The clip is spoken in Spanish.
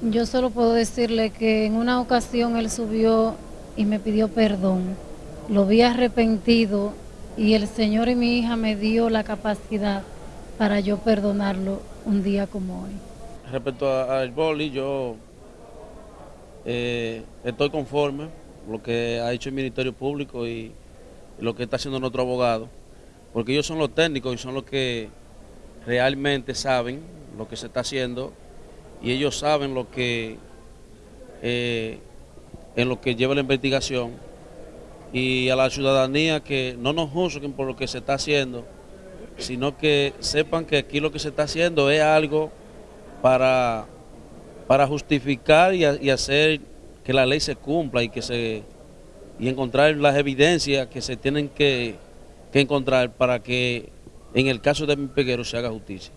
Yo solo puedo decirle que en una ocasión él subió y me pidió perdón. Lo vi arrepentido y el Señor y mi hija me dio la capacidad para yo perdonarlo un día como hoy. Respecto al boli, yo eh, estoy conforme con lo que ha hecho el Ministerio Público y lo que está haciendo nuestro abogado, porque ellos son los técnicos y son los que realmente saben lo que se está haciendo y ellos saben lo que eh, en lo que lleva la investigación y a la ciudadanía que no nos juzguen por lo que se está haciendo, sino que sepan que aquí lo que se está haciendo es algo para, para justificar y, hacer que la ley se cumpla y que se y encontrar las evidencias que se tienen que, que encontrar para que en el caso de mi peguero se haga justicia.